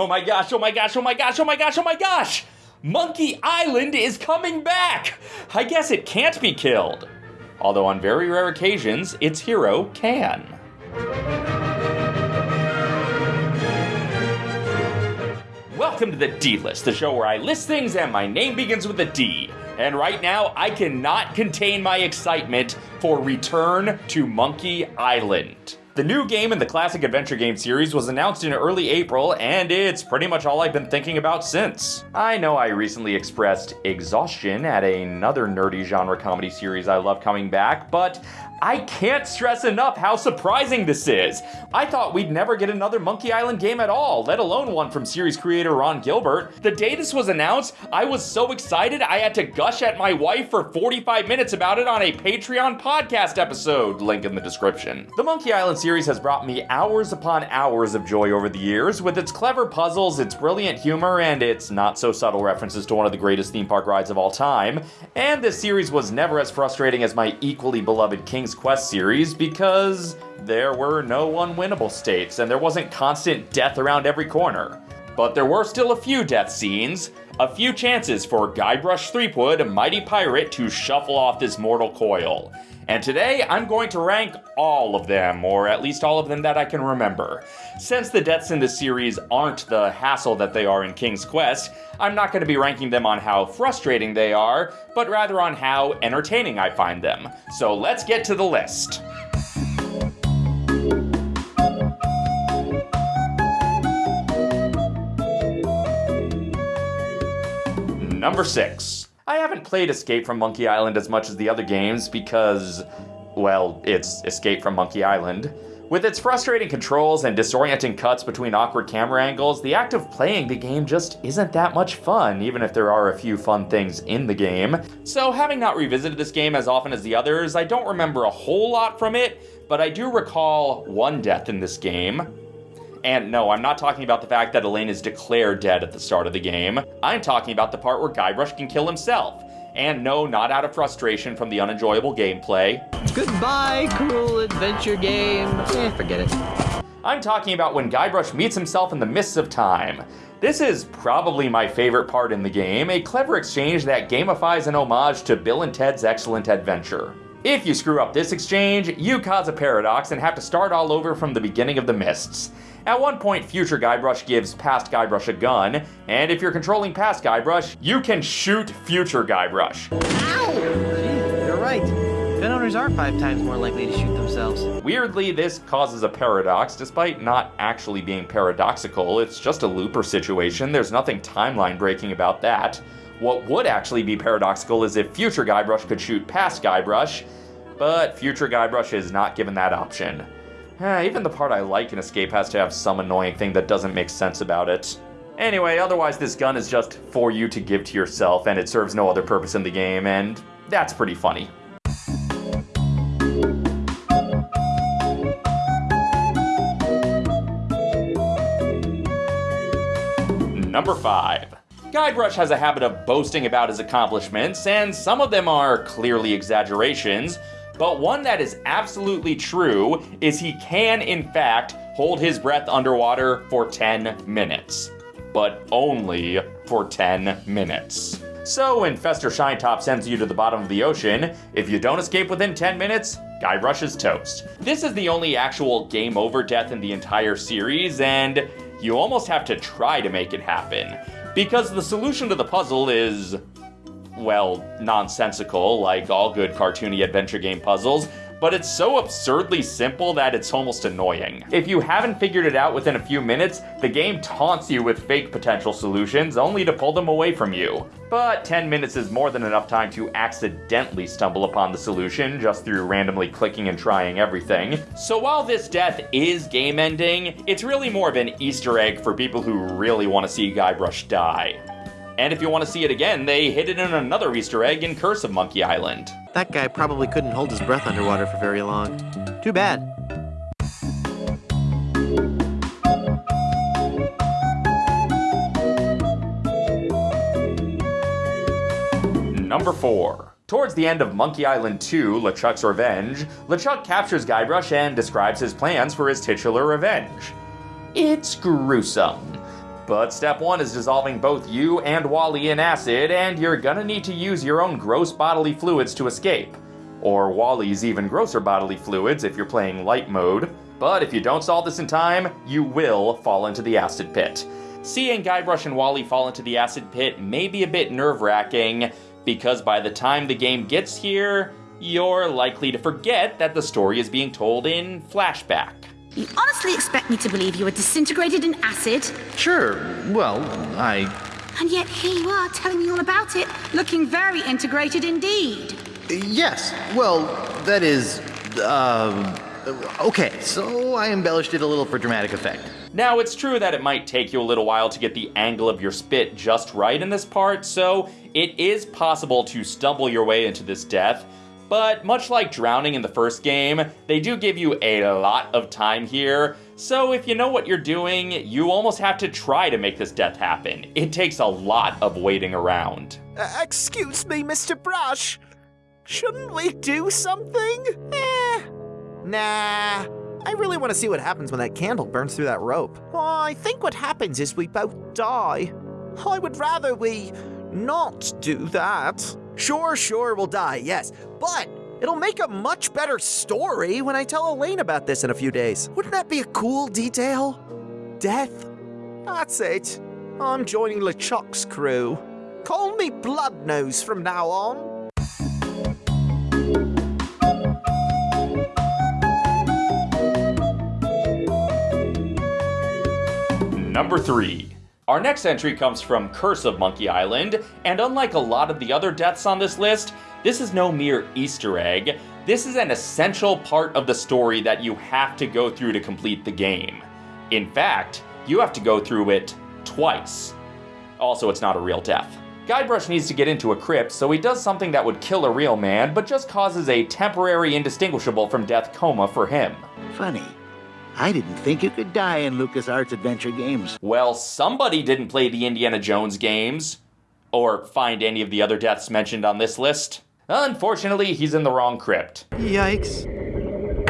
Oh my gosh, oh my gosh, oh my gosh, oh my gosh, oh my gosh! Monkey Island is coming back! I guess it can't be killed. Although on very rare occasions, its hero can. Welcome to the D List, the show where I list things and my name begins with a D. And right now, I cannot contain my excitement for Return to Monkey Island. The new game in the classic adventure game series was announced in early April, and it's pretty much all I've been thinking about since. I know I recently expressed exhaustion at another nerdy genre comedy series I love coming back, but I can't stress enough how surprising this is. I thought we'd never get another Monkey Island game at all, let alone one from series creator Ron Gilbert. The day this was announced, I was so excited I had to gush at my wife for 45 minutes about it on a Patreon podcast episode, link in the description. The Monkey Island series has brought me hours upon hours of joy over the years, with its clever puzzles, its brilliant humor, and its not so subtle references to one of the greatest theme park rides of all time. And this series was never as frustrating as my equally beloved King's King's Quest series because there were no unwinnable states and there wasn't constant death around every corner. But there were still a few death scenes, a few chances for Guybrush Threepwood, a mighty pirate, to shuffle off this mortal coil. And today I'm going to rank all of them, or at least all of them that I can remember. Since the deaths in this series aren't the hassle that they are in King's Quest, I'm not going to be ranking them on how frustrating they are, but rather on how entertaining I find them. So let's get to the list. Number 6. I haven't played Escape from Monkey Island as much as the other games because, well, it's Escape from Monkey Island. With its frustrating controls and disorienting cuts between awkward camera angles, the act of playing the game just isn't that much fun, even if there are a few fun things in the game. So having not revisited this game as often as the others, I don't remember a whole lot from it, but I do recall one death in this game, and no, I'm not talking about the fact that Elaine is declared dead at the start of the game. I'm talking about the part where Guybrush can kill himself. And no, not out of frustration from the unenjoyable gameplay. Goodbye, cruel adventure game. Eh, forget it. I'm talking about when Guybrush meets himself in the mists of time. This is probably my favorite part in the game, a clever exchange that gamifies an homage to Bill and Ted's Excellent Adventure. If you screw up this exchange, you cause a paradox and have to start all over from the beginning of the mists. At one point, future Guybrush gives past Guybrush a gun, and if you're controlling past Guybrush, you can shoot future Guybrush. Ow! Gee, you're right. Gun owners are five times more likely to shoot themselves. Weirdly, this causes a paradox, despite not actually being paradoxical. It's just a looper situation. There's nothing timeline breaking about that. What would actually be paradoxical is if future Guybrush could shoot past Guybrush, but future Guybrush is not given that option. Eh, even the part I like in Escape has to have some annoying thing that doesn't make sense about it. Anyway, otherwise this gun is just for you to give to yourself and it serves no other purpose in the game, and that's pretty funny. Number 5. Guybrush has a habit of boasting about his accomplishments, and some of them are clearly exaggerations, but one that is absolutely true is he can, in fact, hold his breath underwater for 10 minutes. But only for 10 minutes. So when Fester ShineTop sends you to the bottom of the ocean, if you don't escape within 10 minutes, Guybrush is toast. This is the only actual game over death in the entire series, and you almost have to try to make it happen. Because the solution to the puzzle is well, nonsensical, like all good cartoony adventure game puzzles, but it's so absurdly simple that it's almost annoying. If you haven't figured it out within a few minutes, the game taunts you with fake potential solutions only to pull them away from you. But 10 minutes is more than enough time to accidentally stumble upon the solution just through randomly clicking and trying everything. So while this death is game ending, it's really more of an easter egg for people who really want to see Guybrush die. And if you want to see it again, they hid it in another Easter egg in Curse of Monkey Island. That guy probably couldn't hold his breath underwater for very long. Too bad. Number 4. Towards the end of Monkey Island 2, LeChuck's Revenge, LeChuck captures Guybrush and describes his plans for his titular revenge. It's gruesome. But step one is dissolving both you and Wally in acid, and you're gonna need to use your own gross bodily fluids to escape. Or Wally's even grosser bodily fluids if you're playing light mode. But if you don't solve this in time, you will fall into the acid pit. Seeing Guybrush and Wally fall into the acid pit may be a bit nerve wracking, because by the time the game gets here, you're likely to forget that the story is being told in flashback. You honestly expect me to believe you were disintegrated in acid? Sure, well, I. And yet here you are telling me all about it, looking very integrated indeed. Yes, well, that is. Uh. Okay, so I embellished it a little for dramatic effect. Now, it's true that it might take you a little while to get the angle of your spit just right in this part, so it is possible to stumble your way into this death. But much like drowning in the first game, they do give you a lot of time here. So if you know what you're doing, you almost have to try to make this death happen. It takes a lot of waiting around. Uh, excuse me, Mr. Brush. Shouldn't we do something? Eh. Nah. I really want to see what happens when that candle burns through that rope. Oh, I think what happens is we both die. I would rather we not do that. Sure, sure, we'll die, yes. But it'll make a much better story when I tell Elaine about this in a few days. Wouldn't that be a cool detail? Death? That's it. I'm joining LeChuck's crew. Call me Bloodnose from now on. Number 3. Our next entry comes from Curse of Monkey Island, and unlike a lot of the other deaths on this list, this is no mere Easter egg. This is an essential part of the story that you have to go through to complete the game. In fact, you have to go through it twice. Also, it's not a real death. Guybrush needs to get into a crypt, so he does something that would kill a real man, but just causes a temporary indistinguishable from death coma for him. Funny. I didn't think you could die in LucasArts adventure games. Well, somebody didn't play the Indiana Jones games, or find any of the other deaths mentioned on this list. Unfortunately, he's in the wrong crypt. Yikes.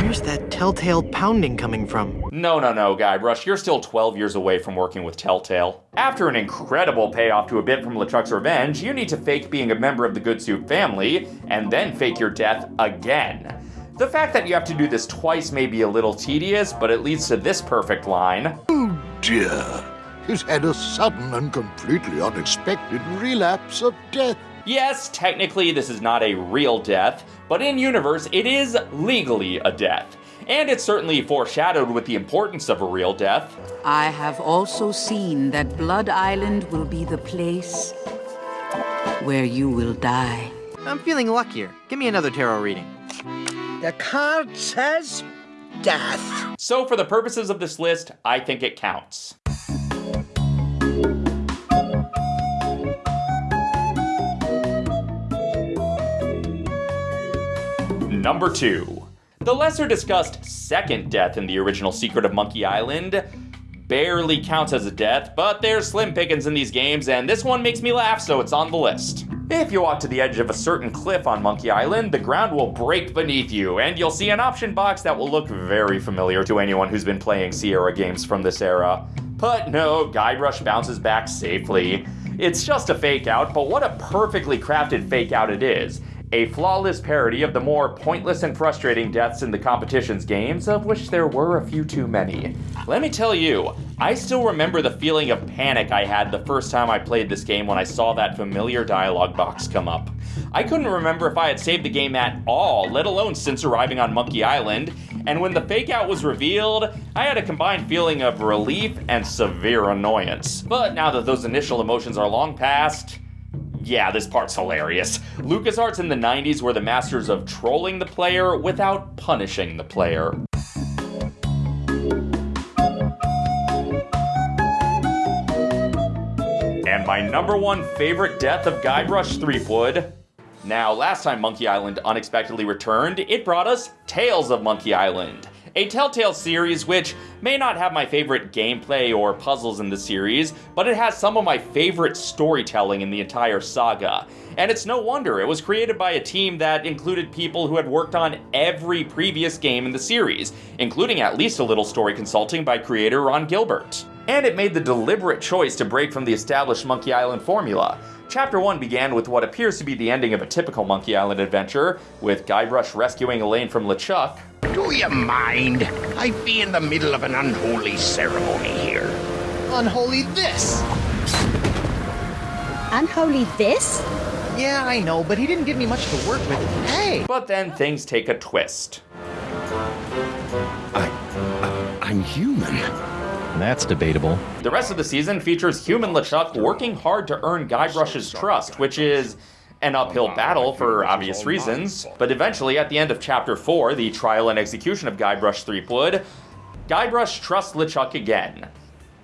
Where's that telltale pounding coming from? No, no, no, Guybrush, you're still 12 years away from working with Telltale. After an incredible payoff to a bit from LeChuck's Revenge, you need to fake being a member of the Goodsoup family, and then fake your death again. The fact that you have to do this twice may be a little tedious, but it leads to this perfect line. Oh dear. He's had a sudden and completely unexpected relapse of death. Yes, technically this is not a real death, but in universe it is legally a death. And it's certainly foreshadowed with the importance of a real death. I have also seen that Blood Island will be the place where you will die. I'm feeling luckier. Give me another tarot reading. The card says death. So for the purposes of this list, I think it counts. Number 2. The lesser discussed second death in the original Secret of Monkey Island barely counts as a death, but there's slim pickings in these games, and this one makes me laugh, so it's on the list. If you walk to the edge of a certain cliff on Monkey Island, the ground will break beneath you, and you'll see an option box that will look very familiar to anyone who's been playing Sierra games from this era. But no, Guybrush bounces back safely. It's just a fake out, but what a perfectly crafted fake out it is a flawless parody of the more pointless and frustrating deaths in the competition's games, of which there were a few too many. Let me tell you, I still remember the feeling of panic I had the first time I played this game when I saw that familiar dialogue box come up. I couldn't remember if I had saved the game at all, let alone since arriving on Monkey Island, and when the fake out was revealed, I had a combined feeling of relief and severe annoyance. But now that those initial emotions are long past, yeah, this part's hilarious. LucasArts in the 90s were the masters of trolling the player without punishing the player. And my number one favorite death of Guybrush Threepwood. Now, last time Monkey Island unexpectedly returned, it brought us Tales of Monkey Island a Telltale series which may not have my favorite gameplay or puzzles in the series, but it has some of my favorite storytelling in the entire saga. And it's no wonder, it was created by a team that included people who had worked on every previous game in the series, including at least a little story consulting by creator Ron Gilbert. and it made the deliberate choice to break from the established Monkey Island formula. Chapter 1 began with what appears to be the ending of a typical Monkey Island adventure, with Guybrush rescuing Elaine from LeChuck, Do you mind? I'd be in the middle of an unholy ceremony here. Unholy this! Unholy this? Yeah, I know, but he didn't give me much to work with. Hey! but then things take a twist. I, I'm human. That's debatable. The rest of the season features human LeChuck working hard to earn Guybrush's trust, which is an uphill battle for obvious reasons. But eventually, at the end of Chapter 4, the trial and execution of Guybrush Threepwood, Guybrush trusts LeChuck again,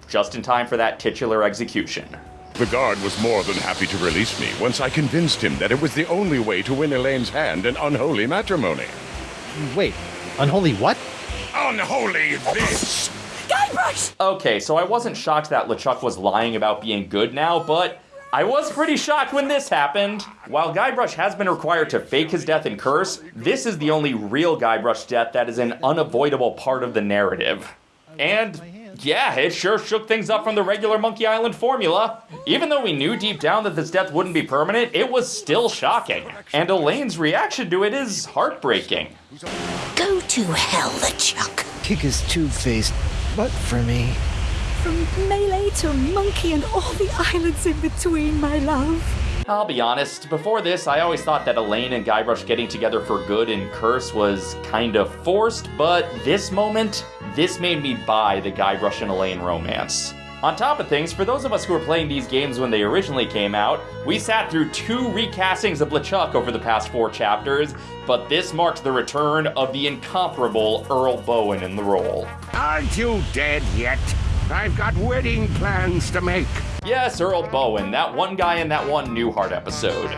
just in time for that titular execution. The guard was more than happy to release me once I convinced him that it was the only way to win Elaine's hand in unholy matrimony. Wait, unholy what? Unholy this! Guybrush! Okay, so I wasn't shocked that LeChuck was lying about being good now, but I was pretty shocked when this happened. While Guybrush has been required to fake his death and curse, this is the only real Guybrush death that is an unavoidable part of the narrative. And yeah, it sure shook things up from the regular Monkey Island formula. Even though we knew deep down that this death wouldn't be permanent, it was still shocking. And Elaine's reaction to it is heartbreaking. Go to hell, LeChuck. Kick his two-faced, but for me. From Melee to Monkey and all the islands in between, my love. I'll be honest, before this, I always thought that Elaine and Guybrush getting together for good in Curse was kind of forced, but this moment, this made me buy the Guybrush and Elaine romance. On top of things, for those of us who were playing these games when they originally came out, we sat through two recastings of LeChuck over the past four chapters, but this marked the return of the incomparable Earl Boen in the role. Aren't you dead yet? I've got wedding plans to make. Yes, Earl Boen, that one guy in that one Newhart episode.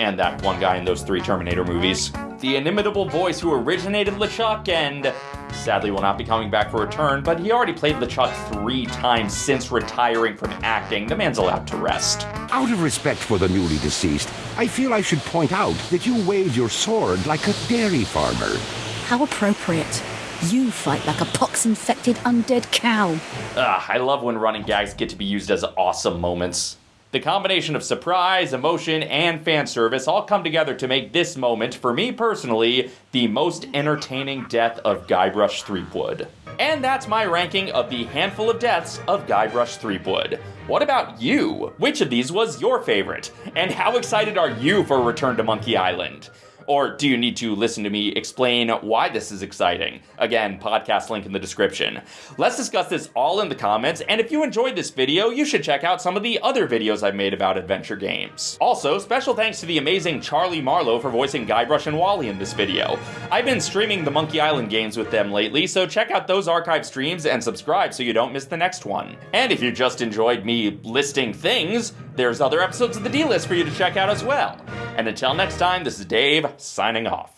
And that one guy in those three Terminator movies. The inimitable voice who originated LeChuck and sadly will not be coming back for a return, but he already played LeChuck three times since retiring from acting. The man's allowed to rest. Out of respect for the newly deceased, I feel I should point out that you wave your sword like a dairy farmer. How appropriate. You fight like a pox-infected undead cow. Ah, I love when running gags get to be used as awesome moments. The combination of surprise, emotion, and fan service all come together to make this moment, for me personally, the most entertaining death of Guybrush Threepwood. And that's my ranking of the handful of deaths of Guybrush Threepwood. What about you? Which of these was your favorite? And how excited are you for return to Monkey Island? Or do you need to listen to me explain why this is exciting? Again, podcast link in the description. Let's discuss this all in the comments, and if you enjoyed this video, you should check out some of the other videos I've made about adventure games. Also, special thanks to the amazing Charlie Marlowe for voicing Guybrush and Wally in this video. I've been streaming the Monkey Island games with them lately, so check out those archive streams and subscribe so you don't miss the next one. And if you just enjoyed me listing things, there's other episodes of the D-List for you to check out as well. And until next time, this is Dave, signing off.